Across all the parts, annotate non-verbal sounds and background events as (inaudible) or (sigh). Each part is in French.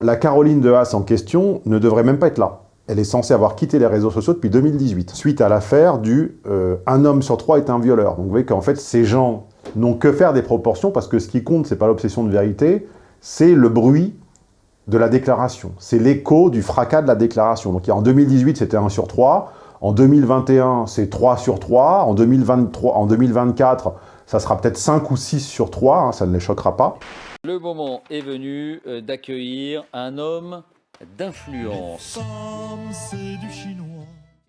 La Caroline de Haas en question ne devrait même pas être là. Elle est censée avoir quitté les réseaux sociaux depuis 2018, suite à l'affaire du euh, un homme sur trois est un violeur ». Donc vous voyez qu'en fait, ces gens n'ont que faire des proportions, parce que ce qui compte, c'est pas l'obsession de vérité, c'est le bruit de la déclaration. C'est l'écho du fracas de la déclaration. Donc en 2018, c'était 1 sur 3, en 2021, c'est 3 sur 3, en, 2023, en 2024, ça sera peut-être 5 ou 6 sur 3, hein, ça ne les choquera pas. Le moment est venu euh, d'accueillir un homme d'influence.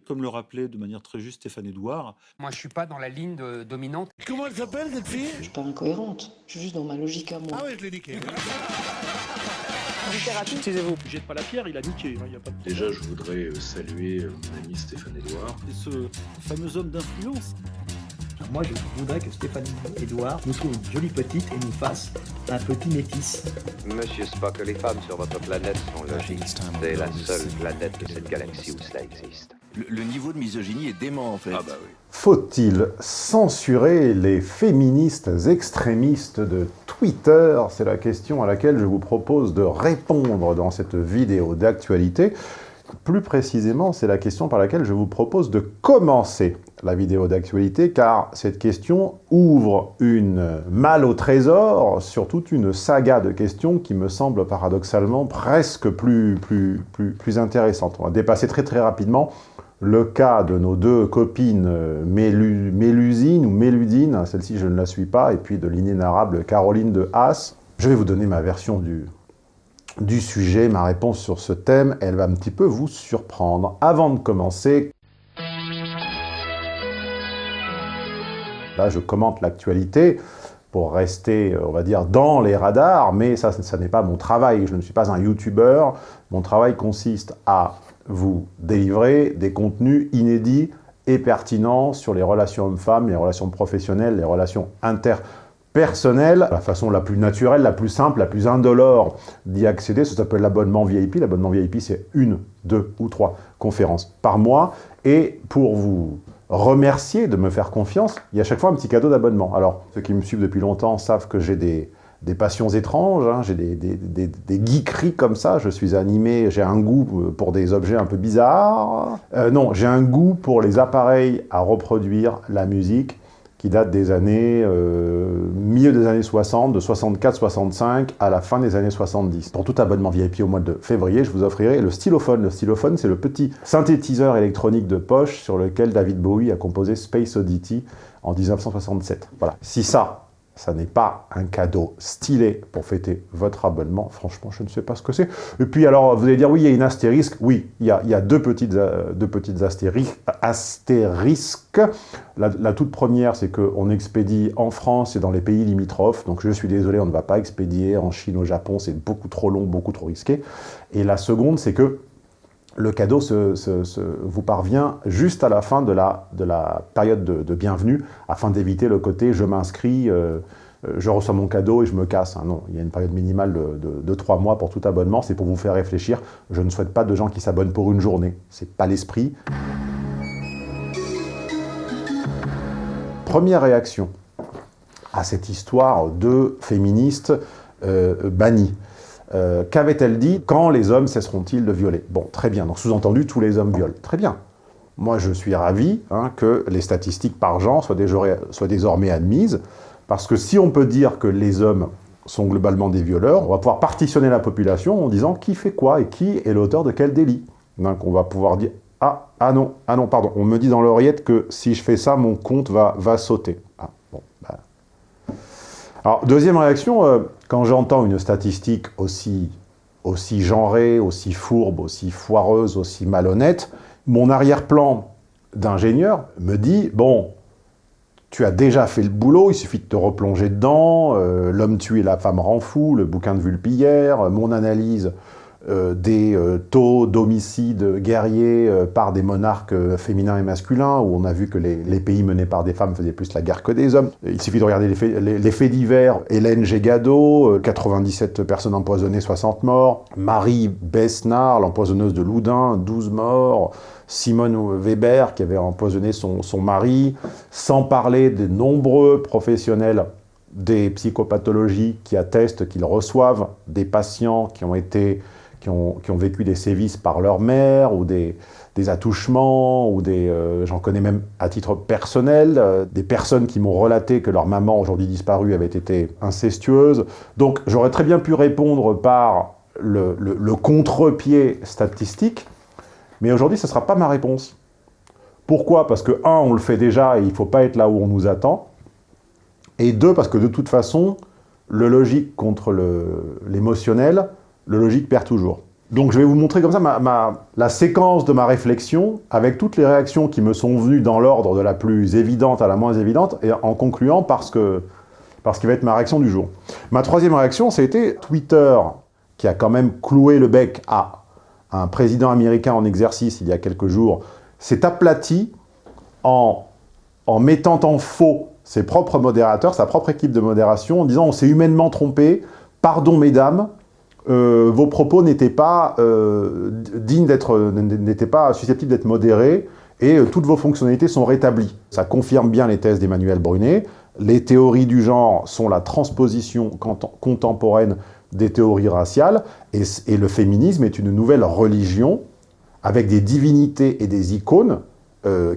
Comme le rappelait de manière très juste Stéphane Edouard. Moi, je suis pas dans la ligne de, dominante. Comment elle s'appelle, cette fille? Je suis pas incohérente. Je suis juste dans ma logique à moi. Ah ouais, je l'ai niqué. Excusez-vous, jette pas la pierre, il a niqué. Hein, y a pas de... Déjà, je voudrais euh, saluer euh, mon ami Stéphane Edouard. Et ce fameux homme d'influence moi, je voudrais que Stéphane Edouard nous trouve une jolie petite et nous fasse un petit métis. Monsieur Spock, les femmes sur votre planète sont logiques. C'est la seule planète de cette galaxie où cela existe. Le, niveau de misogynie est dément, en fait. Ah bah oui. Faut-il censurer les féministes extrémistes de Twitter? C'est la question à laquelle je vous propose de répondre dans cette vidéo d'actualité. Plus précisément, c'est la question par laquelle je vous propose de commencer la vidéo d'actualité, car cette question ouvre une malle au trésor sur toute une saga de questions qui me semble paradoxalement presque plus, plus, intéressante. On va dépasser très très rapidement le cas de nos deux copines Mélusine ou Méludine, celle-ci je ne la suis pas, et puis de l'inénarrable Caroline de Haas. Je vais vous donner ma version du, du sujet, ma réponse sur ce thème, elle va un petit peu vous surprendre. Avant de commencer, là je commente l'actualité pour rester, on va dire, dans les radars, mais ça, ça n'est pas mon travail, je ne suis pas un youtubeur, mon travail consiste à vous délivrer des contenus inédits et pertinents sur les relations hommes-femmes, les relations professionnelles, les relations inter personnel, la façon la plus naturelle, la plus simple, la plus indolore d'y accéder, ça s'appelle l'abonnement VIP. L'abonnement VIP, c'est une, deux ou trois conférences par mois. Et pour vous remercier de me faire confiance, il y a chaque fois un petit cadeau d'abonnement. Alors, ceux qui me suivent depuis longtemps savent que j'ai des, des passions étranges, hein. j'ai des, des, des, comme ça, je suis animé, j'ai un goût pour des objets un peu bizarres. Euh, non, j'ai un goût pour les appareils à reproduire la musique, qui date des années, euh, milieu des années 60, de 64-65 à la fin des années 70. Pour tout abonnement VIP au mois de février, je vous offrirai le stylophone. Le stylophone, c'est le petit synthétiseur électronique de poche sur lequel David Bowie a composé Space Oddity en 1967. Voilà. Si ça, ça n'est pas un cadeau stylé pour fêter votre abonnement. Franchement, je ne sais pas ce que c'est. Et puis, alors, vous allez dire, oui, il y a une astérisque. Oui, il y a, deux petites, euh, deux petites astérisques. astérisques. La, la, toute première, c'est qu'on expédie en France et dans les pays limitrophes. Donc, je suis désolé, on ne va pas expédier en Chine, au Japon. C'est beaucoup trop long, beaucoup trop risqué. Et la seconde, c'est que le cadeau vous parvient juste à la fin de la, de période de, de bienvenue, afin d'éviter le côté « je m'inscris euh, je reçois mon cadeau et je me casse hein. Non, il y a une période minimale de, trois mois pour tout abonnement, c'est pour vous faire réfléchir. Je ne souhaite pas de gens qui s'abonnent pour une journée, c'est pas l'esprit. Première réaction à cette histoire de féministes euh. Euh, Qu'avait-elle dit Quand les hommes cesseront-ils de violer? Bon, très bien. Donc, sous-entendu, tous les hommes violent. Très bien. Moi, je suis ravi hein, que les statistiques par genre soient, désormais admises, parce que si on peut dire que les hommes sont globalement des violeurs, on va pouvoir partitionner la population en disant qui fait quoi et qui est l'auteur de quel délit. Donc, on va pouvoir dire ah, ah non, ah non, pardon, on me dit dans l'oreillette que si je fais ça, mon compte va, va sauter. Ah, bon, bah. Alors, deuxième réaction, euh, quand j'entends une statistique aussi, aussi genrée, aussi fourbe, aussi foireuse, aussi malhonnête, mon arrière-plan d'ingénieur me dit, bon, tu as déjà fait le boulot, il suffit de te replonger dedans, euh, l'homme et la femme rend fou, le bouquin de Vulpillère, mon analyse euh, des euh, taux d'homicides guerriers euh, par des monarques féminins et masculins, où on a vu que les, pays menés par des femmes faisaient plus la guerre que des hommes. Il suffit de regarder les faits, les, faits divers. Hélène Gégado, 97 personnes empoisonnées, 60 morts. Marie Besnard, l'empoisonneuse de Loudun, 12 morts. Simone Weber, qui avait empoisonné son, son mari. Sans parler des nombreux professionnels des psychopathologies qui attestent qu'ils reçoivent des patients qui ont, été, qui ont, vécu des sévices par leur mère ou des, des attouchements, ou des, euh, j'en connais même à titre personnel, euh, des personnes qui m'ont relaté que leur maman, aujourd'hui disparue, avait été incestueuse. Donc j'aurais très bien pu répondre par le, le, le contre-pied statistique, mais aujourd'hui ce ne sera pas ma réponse. Pourquoi? Parce que, un, on le fait déjà et il ne faut pas être là où on nous attend. Et deux, parce que de toute façon, le logique contre l'émotionnel, le, logique perd toujours. Donc je vais vous montrer comme ça la séquence de ma réflexion avec toutes les réactions qui me sont venues dans l'ordre de la plus évidente à la moins évidente et en concluant parce que parce qu'il va être ma réaction du jour. Ma troisième réaction, c'était Twitter qui a quand même cloué le bec à un président américain en exercice il y a quelques jours, s'est aplati en, en mettant en faux ses propres modérateurs, sa propre équipe de modération, en disant on s'est humainement trompé, pardon mesdames, euh, vos propos n'étaient pas euh, dignes d'être, n'étaient pas susceptibles d'être modérés et euh, toutes vos fonctionnalités sont rétablies. Ça confirme bien les thèses d'Emmanuel Brunet. Les théories du genre sont la transposition contemporaine des théories raciales et, le féminisme est une nouvelle religion avec des divinités et des icônes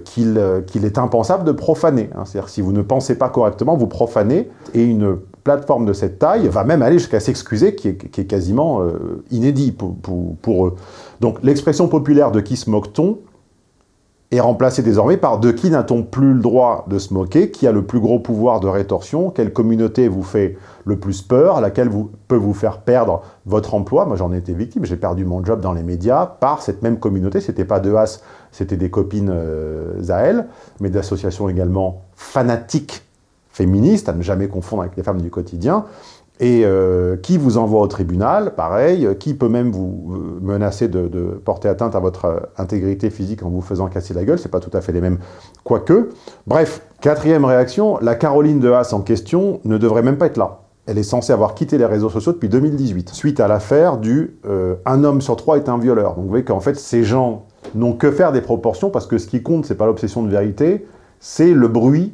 qu'il qu est impensable de profaner. Hein. C'est-à-dire si vous ne pensez pas correctement, vous profanez, et une plateforme de cette taille va même aller jusqu'à s'excuser, qui, est quasiment euh, inédit pour, eux. Donc l'expression populaire de « qui se moque-t-on » est remplacée désormais par « de qui n'a-t-on plus le droit de se moquer ?» Qui a le plus gros pouvoir de rétorsion Quelle communauté vous fait le plus peur Laquelle vous, peut vous faire perdre votre emploi Moi, j'en ai été victime. J'ai perdu mon job dans les médias par cette même communauté. C'était pas de As, c'était des copines euh, à elle, mais d'associations également fanatiques féministes, à ne jamais confondre avec les femmes du quotidien, et euh, qui vous envoie au tribunal, pareil, qui peut même vous menacer de, porter atteinte à votre intégrité physique en vous faisant casser la gueule, c'est pas tout à fait les mêmes, quoique. Bref, quatrième réaction, la Caroline de Haas en question ne devrait même pas être là. Elle est censée avoir quitté les réseaux sociaux depuis 2018, suite à l'affaire du euh, « un homme sur trois est un violeur ». Donc vous voyez qu'en fait, ces gens n'ont que faire des proportions, parce que ce qui compte, c'est pas l'obsession de vérité, c'est le bruit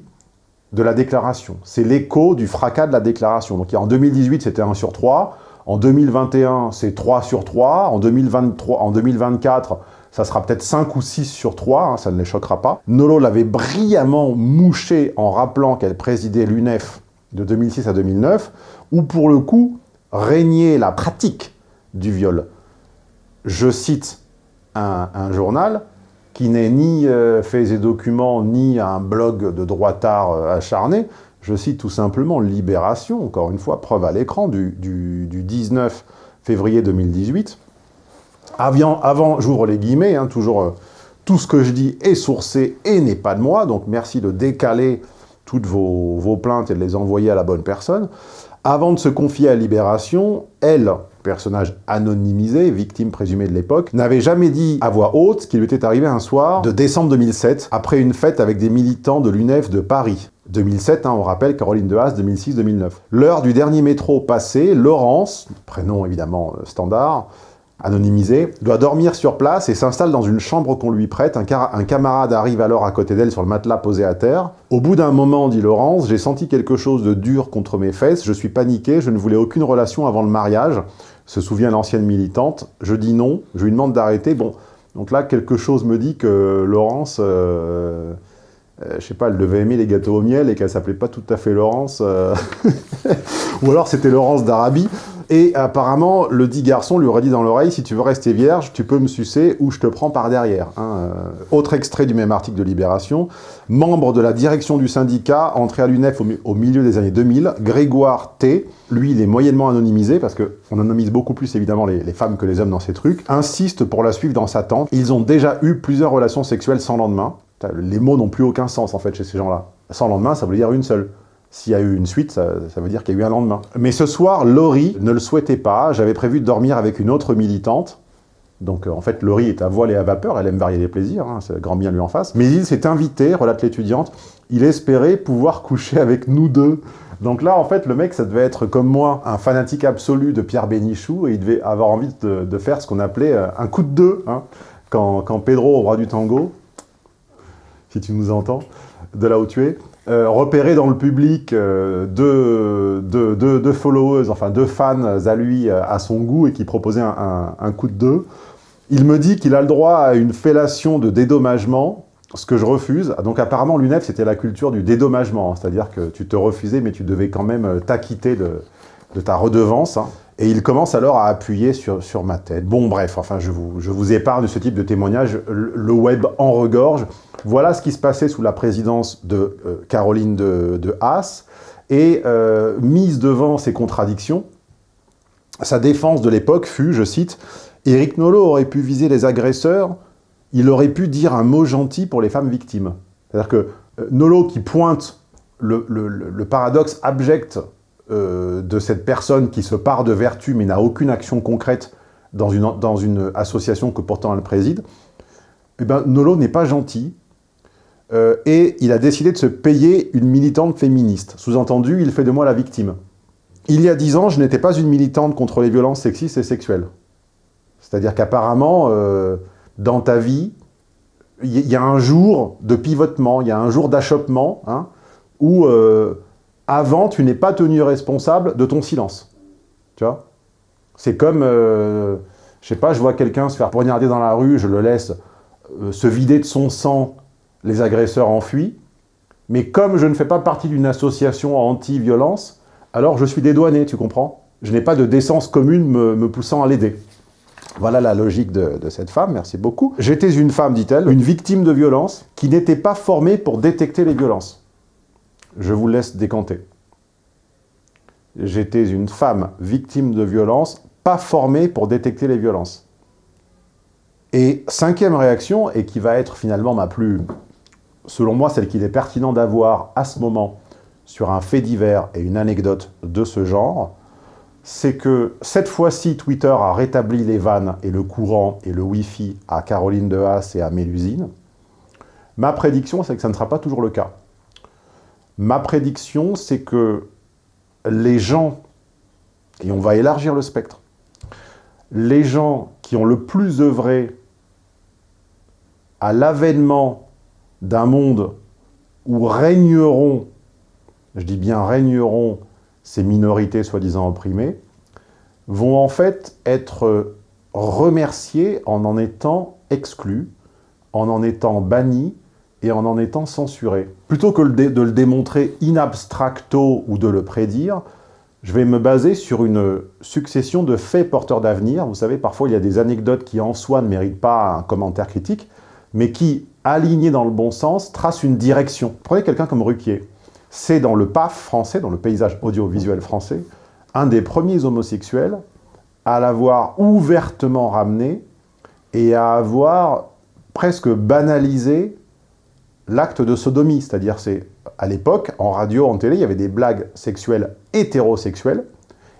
de la déclaration. C'est l'écho du fracas de la déclaration. Donc en 2018, c'était 1 sur 3. En 2021, c'est 3 sur 3. En, 2023, en 2024, ça sera peut-être 5 ou 6 sur 3, hein, ça ne les choquera pas. Nolo l'avait brillamment mouché en rappelant qu'elle présidait l'UNEF de 2006 à 2009, où pour le coup, régnait la pratique du viol. Je cite un, un journal, qui n'est ni euh, faits et documents, ni un blog de droitard euh, acharné. Je cite tout simplement Libération, encore une fois, preuve à l'écran, du, du, du, 19 février 2018. Avant, avant j'ouvre les guillemets, hein, toujours euh, tout ce que je dis est sourcé et n'est pas de moi, donc merci de décaler toutes vos, vos plaintes et de les envoyer à la bonne personne. Avant de se confier à Libération, elle, personnage anonymisé, victime présumée de l'époque, n'avait jamais dit à voix haute ce qui lui était arrivé un soir de décembre 2007, après une fête avec des militants de l'UNEF de Paris. 2007, hein, on rappelle Caroline de Haas, 2006-2009. L'heure du dernier métro passé, Laurence, prénom évidemment euh, standard, anonymisé, doit dormir sur place et s'installe dans une chambre qu'on lui prête. Un, un, camarade arrive alors à côté d'elle sur le matelas posé à terre. Au bout d'un moment, dit Laurence, j'ai senti quelque chose de dur contre mes fesses, je suis paniqué, je ne voulais aucune relation avant le mariage, se souvient l'ancienne militante. Je dis non, je lui demande d'arrêter. Bon, donc là, quelque chose me dit que Laurence... Euh, euh, je sais pas, elle devait aimer les gâteaux au miel et qu'elle s'appelait pas tout à fait Laurence. Euh... (laughs) Ou alors c'était Laurence d'Arabie. Et apparemment, le dit garçon lui aurait dit dans l'oreille, si tu veux rester vierge, tu peux me sucer ou je te prends par derrière. Hein. Autre extrait du même article de Libération. Membre de la direction du syndicat, entré à l'UNEF au, milieu des années 2000, Grégoire T, lui, il est moyennement anonymisé, parce qu'on anonymise beaucoup plus évidemment les, femmes que les hommes dans ces trucs, insiste pour la suivre dans sa tente. Ils ont déjà eu plusieurs relations sexuelles sans lendemain. Les mots n'ont plus aucun sens en fait chez ces gens-là. Sans lendemain, ça veut dire une seule. S'il y a eu une suite, ça, veut dire qu'il y a eu un lendemain. Mais ce soir, Laurie ne le souhaitait pas. J'avais prévu de dormir avec une autre militante. Donc euh, en fait, Laurie est à voile et à vapeur, elle aime varier les plaisirs, hein, c'est grand bien lui en face. Mais il s'est invité, relate l'étudiante, il espérait pouvoir coucher avec nous deux. Donc là, en fait, le mec, ça devait être comme moi, un fanatique absolu de Pierre Bénichou, et il devait avoir envie de, faire ce qu'on appelait euh, un coup de deux. Hein. Quand, quand Pedro, au bras du tango, si tu nous entends, de là où tu es, euh, repéré dans le public euh, deux, deux, followers, enfin deux fans à lui, euh, à son goût, et qui proposaient un, un- coup de deux. Il me dit qu'il a le droit à une fellation de dédommagement, ce que je refuse. Donc apparemment, l'UNEF, c'était la culture du dédommagement, hein. c'est-à-dire que tu te refusais, mais tu devais quand même euh, t'acquitter de, de ta redevance. hein. Et il commence alors à appuyer sur, sur ma tête. Bon, bref, enfin, je vous, je vous ce type de témoignage. Le web en regorge. Voilà ce qui se passait sous la présidence de euh, Caroline de, Haas. Et euh, mise devant ces contradictions, sa défense de l'époque fut, je cite, « Éric Nolot aurait pu viser les agresseurs, il aurait pu dire un mot gentil pour les femmes victimes. » C'est-à-dire que euh, Nolot qui pointe le, paradoxe abject euh, de cette personne qui se part de vertu mais n'a aucune action concrète dans une, association que pourtant elle préside, eh ben, Nolot n'est pas gentil, euh, et il a décidé de se payer une militante féministe. Sous-entendu, il fait de moi la victime. Il y a dix ans, je n'étais pas une militante contre les violences sexistes et sexuelles. C'est-à-dire qu'apparemment, euh, dans ta vie, il y, a un jour de pivotement, il y a un jour d'achoppement, hein, où euh, avant, tu n'es pas tenu responsable de ton silence. Tu vois? C'est comme, je sais pas, je vois quelqu'un se faire poignarder dans la rue, je le laisse se vider de son sang, les agresseurs enfuient. Mais comme je ne fais pas partie d'une association anti-violence, alors je suis dédouané, tu comprends Je n'ai pas de décence commune me, me poussant à l'aider. Voilà la logique de, de cette femme, merci beaucoup. J'étais une femme, dit-elle, une victime de violence qui n'était pas formée pour détecter les violences. Je vous laisse décanter. J'étais une femme victime de violence, pas formée pour détecter les violences. Et cinquième réaction, et qui va être finalement ma plus, selon moi, celle qu'il est pertinent d'avoir à ce moment sur un fait divers et une anecdote de ce genre, c'est que cette fois-ci, Twitter a rétabli les vannes et le courant et le Wi-Fi à Caroline de Haas et à Mélusine. Ma prédiction, c'est que ça ne sera pas toujours le cas. Ma prédiction, c'est que les gens, et on va élargir le spectre, les gens qui ont le plus œuvré à l'avènement d'un monde où régneront, je dis bien régneront, ces minorités soi-disant opprimées, vont en fait être remerciés en en étant exclus, en en étant bannis et en en étant censurés. Plutôt que de le démontrer in abstracto ou de le prédire, je vais me baser sur une succession de faits porteurs d'avenir. Vous savez, parfois il y a des anecdotes qui en soi ne méritent pas un commentaire critique, mais qui, alignées dans le bon sens, tracent une direction. Prenez quelqu'un comme Ruquier. C'est dans le PAF français, dans le paysage audiovisuel français, un des premiers homosexuels à l'avoir ouvertement ramené et à avoir presque banalisé l'acte de sodomie. C'est-à-dire, c'est à l'époque, en radio, en télé, il y avait des blagues sexuelles hétérosexuelles,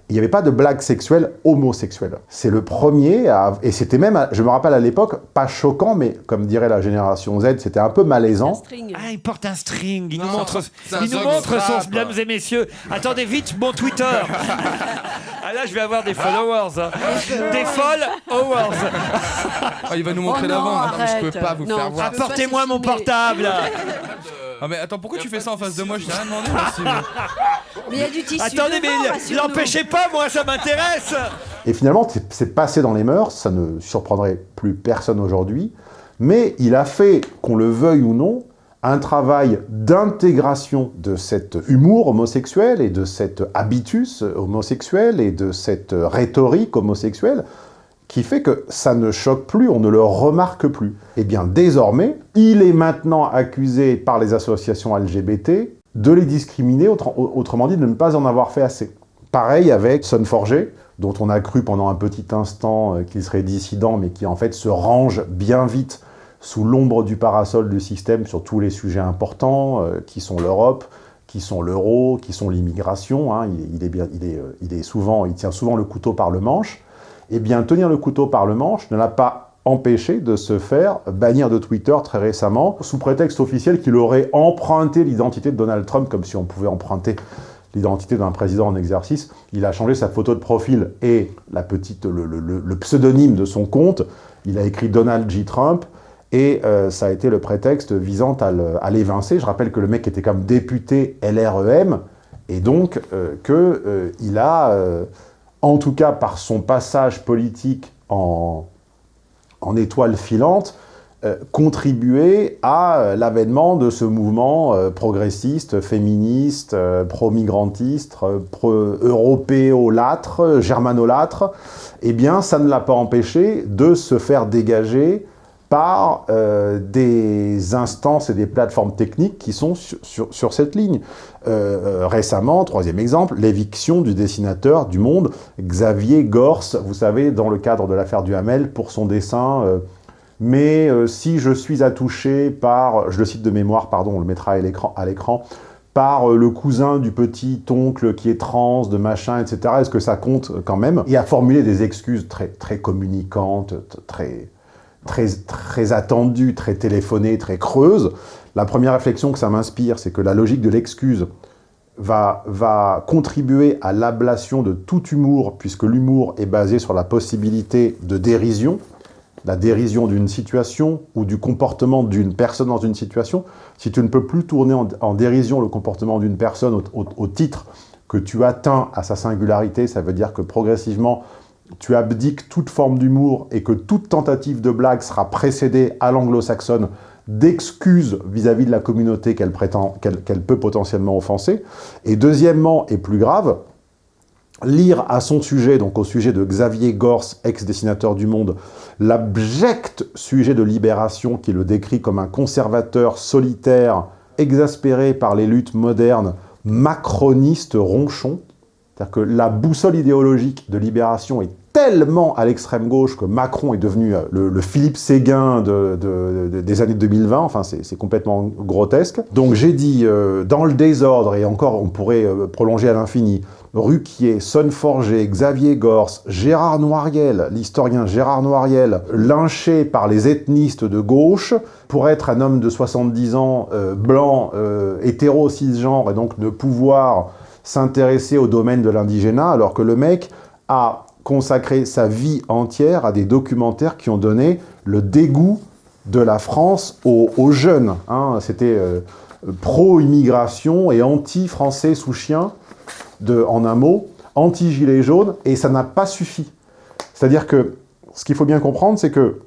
il n'y avait pas de blagues sexuelles homosexuelles. C'est le premier, à... et c'était même, je me rappelle à l'époque, pas choquant, mais comme dirait la génération Z, c'était un peu malaisant. Ah, il porte un string. Il nous montre, il nous montre son, mesdames et messieurs. Attendez vite, mon Twitter. (laughs) ah là, je vais avoir des followers. hein. Des followers. Ah, il va nous montrer Oh l'avant. Ah mais je peux pas vous Non, faire voir. Apportez-moi mon portable. (laughs) Ah mais attends, pourquoi tu fais ça en face de moi? Je t'ai rien demandé. moi, si- (laughs) Mais il y a du tissu Attendez, mais l'empêchez pas, moi, ça m'intéresse. Et finalement, c'est- c'est passé dans les mœurs, ça ne surprendrait plus personne aujourd'hui, mais il a fait, qu'on le veuille ou non, un travail d'intégration de cet humour homosexuel et de cet habitus homosexuel et de cette rhétorique homosexuelle qui fait que ça ne choque plus, on ne le remarque plus. Eh bien, désormais, il est maintenant accusé par les associations LGBT de les discriminer, autre- autrement dit, de ne pas en avoir fait assez. Pareil avec Son Forger, dont on a cru pendant un petit instant euh, qu'il serait dissident, mais qui en fait se range bien vite sous l'ombre du parasol du système sur tous les sujets importants, euh, qui sont l'Europe, qui sont l'euro, qui sont l'immigration. hein. il, est euh, il tient souvent le couteau par le manche. Eh bien, tenir le couteau par le manche ne l'a pas empêché de se faire bannir de Twitter très récemment, sous prétexte officiel qu'il aurait emprunté l'identité de Donald Trump, comme si on pouvait emprunter l'identité d'un président en exercice. Il a changé sa photo de profil et la petite, le, pseudonyme de son compte. Il a écrit Donald J. Trump. et euh, ça a été le prétexte visant à l'évincer. Je rappelle que le mec était comme député LREM, et donc euh, qu'il a, euh, en tout cas par son passage politique en, étoile filante, euh, contribué à euh, l'avènement de ce mouvement euh, progressiste, féministe, pro-migrantiste, pro-européolâtre, germanolâtre, eh bien, ça ne l'a pas empêché de se faire dégager par euh, des instances et des plateformes techniques qui sont sur, cette ligne. Euh, euh, récemment, troisième exemple, l'éviction du dessinateur du Monde, Xavier Gorce, vous savez, dans le cadre de l'affaire du Hamel, pour son dessin mais si je suis attouché par, je le cite de mémoire, pardon, on le mettra à l'écran, par le cousin du petit oncle qui est trans, de machin, etc., est-ce que ça compte quand même? Et à formuler des excuses très, très communicantes, très, très, très attendues, très téléphonées, très creuses. La première réflexion que ça m'inspire, c'est que la logique de l'excuse va, va contribuer à l'ablation de tout humour, puisque l'humour est basé sur la possibilité de dérision, la dérision d'une situation ou du comportement d'une personne dans une situation, si tu ne peux plus tourner en, dérision le comportement d'une personne au titre que tu atteins à sa singularité, ça veut dire que progressivement, tu abdiques toute forme d'humour et que toute tentative de blague sera précédée à l'anglo-saxonne d'excuses vis-à-vis de la communauté qu'elle peut potentiellement offenser. Et deuxièmement, et plus grave, lire à son sujet, donc au sujet de Xavier Gorce, ex-dessinateur du Monde, l'abject sujet de Libération qui le décrit comme un conservateur solitaire, exaspéré par les luttes modernes, macroniste ronchon. C'est-à-dire que la boussole idéologique de Libération est tellement à l'extrême gauche que Macron est devenu euh, le, Philippe Séguin de- de- de- des années 2020, enfin c'est complètement grotesque. Donc j'ai dit, euh, dans le désordre, et encore on pourrait euh, prolonger à l'infini, Ruquier, Sonneforger, Xavier Gorce, Gérard Noiriel, l'historien Gérard Noiriel, lynché par les ethnistes de gauche, pour être un homme de 70 ans, blanc, hétéro, cisgenre, et donc de pouvoir s'intéresser au domaine de l'indigénat, alors que le mec a consacré sa vie entière à des documentaires qui ont donné le dégoût de la France aux, jeunes. hein. C'était euh, pro-immigration et anti-français sous chien, de, en un mot, anti-gilet jaune, et ça n'a pas suffi. C'est-à-dire que ce qu'il faut bien comprendre, c'est que,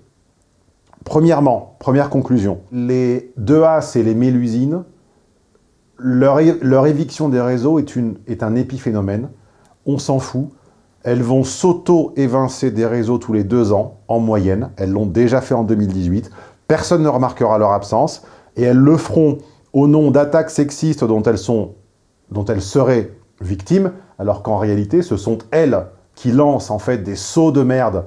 premièrement, première conclusion, les 2As et les Mélusines, leur, éviction des réseaux est, un épiphénomène. On s'en fout. Elles vont s'auto-évincer des réseaux tous les deux ans, en moyenne. Elles l'ont déjà fait en 2018. Personne ne remarquera leur absence. Et elles le feront au nom d'attaques sexistes dont elles, seraient victimes, alors qu'en réalité, ce sont elles qui lancent en fait des sauts de merde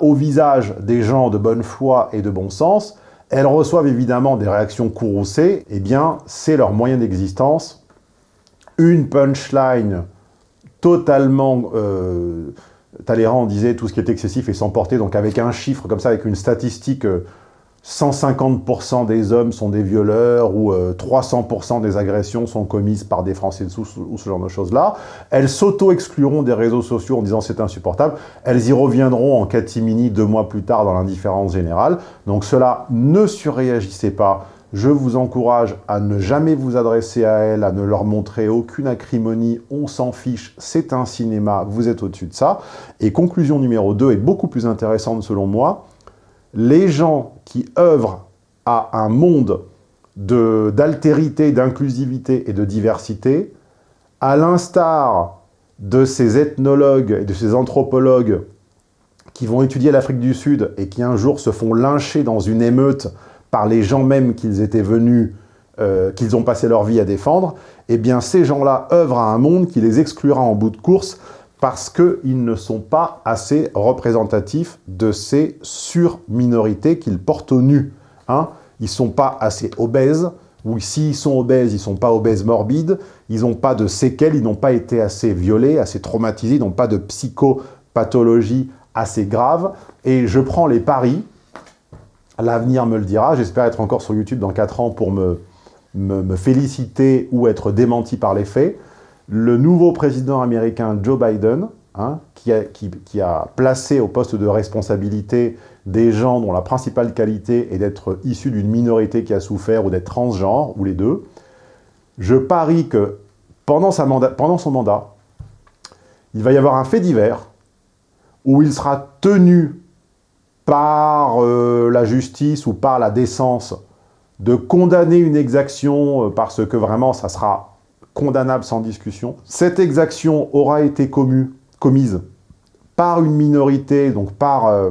au visage des gens de bonne foi et de bon sens. Elles reçoivent évidemment des réactions courroucées. Eh bien, c'est leur moyen d'existence. Une punchline totalement... Euh, Talleyrand disait tout ce qui est excessif est sans portée, donc avec un chiffre comme ça, avec une statistique, euh, 150% des hommes sont des violeurs ou euh, 300% des agressions sont commises par des Français dessous ou ce genre de choses-là. Elles s'auto-excluront des réseaux sociaux en disant c'est insupportable. Elles y reviendront en catimini deux mois plus tard dans l'indifférence générale. Donc cela, ne surréagissez pas. Je vous encourage à ne jamais vous adresser à elles, à ne leur montrer aucune acrimonie, on s'en fiche, c'est un cinéma, vous êtes au-dessus de ça. Et conclusion numéro 2 est beaucoup plus intéressante selon moi, les gens qui œuvrent à un monde de- d'altérité, d'inclusivité et de diversité, à l'instar de ces ethnologues et de ces anthropologues qui vont étudier l'Afrique du Sud et qui un jour se font lyncher dans une émeute par les gens même qu'ils étaient venus, euh, qu'ils ont passé leur vie à défendre, eh bien ces gens-là œuvrent à un monde qui les exclura en bout de course parce qu'ils ne sont pas assez représentatifs de ces surminorités qu'ils portent au nu. Hein ils ne sont pas assez obèses, ou s'ils sont obèses, ils ne sont pas obèses morbides, ils n'ont pas de séquelles, ils n'ont pas été assez violés, assez traumatisés, ils n'ont pas de psychopathologie assez grave. Et je prends les paris, l'avenir me le dira, j'espère être encore sur YouTube dans 4 ans pour me, me, me féliciter ou être démenti par les faits. Le nouveau président américain Joe Biden, hein, qui, a, placé au poste de responsabilité des gens dont la principale qualité est d'être issus d'une minorité qui a souffert ou d'être transgenre, ou les deux, je parie que pendant son mandat, il va y avoir un fait divers où il sera tenu par euh, la justice ou par la décence de condamner une exaction euh, parce que vraiment ça sera condamnable sans discussion. Cette exaction aura été commise par une minorité, donc par euh,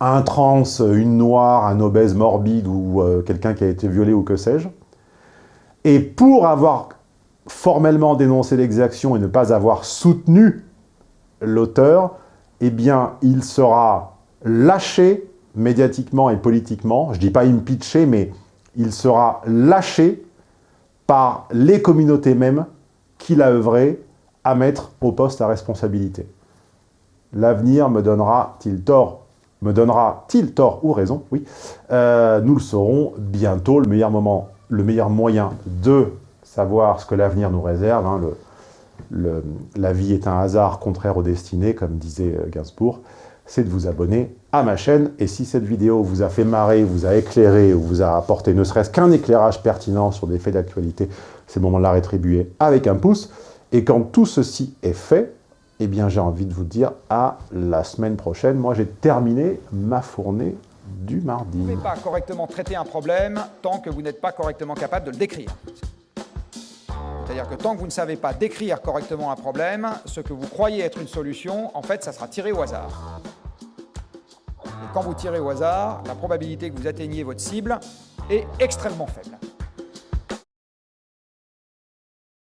un trans, une noire, un obèse morbide ou euh, quelqu'un qui a été violé ou que sais-je. Et pour avoir formellement dénoncé l'exaction et ne pas avoir soutenu l'auteur, eh bien, il sera lâché médiatiquement et politiquement, je dis pas impeaché, mais il sera lâché par les communautés mêmes qu'il a œuvré à mettre au poste à responsabilité. L'avenir me donnera-t-il tort? Me donnera-t-il tort ou raison? Oui. Euh, nous le saurons bientôt. Le meilleur moment, le meilleur moyen de savoir ce que l'avenir nous réserve. hein, la vie est un hasard contraire aux destinées, comme disait euh, Gainsbourg, c'est de vous abonner à ma chaîne. Et si cette vidéo vous a fait marrer, vous a éclairé, ou vous a apporté ne serait-ce qu'un éclairage pertinent sur des faits d'actualité, c'est le moment de la rétribuer avec un pouce. Et quand tout ceci est fait, eh bien j'ai envie de vous dire à la semaine prochaine. Moi j'ai terminé ma fournée du mardi. Vous ne pouvez pas correctement traiter un problème tant que vous n'êtes pas correctement capable de le décrire. C'est-à-dire que tant que vous ne savez pas décrire correctement un problème, ce que vous croyez être une solution, en fait, ça sera tiré au hasard. Et quand vous tirez au hasard, la probabilité que vous atteigniez votre cible est extrêmement faible.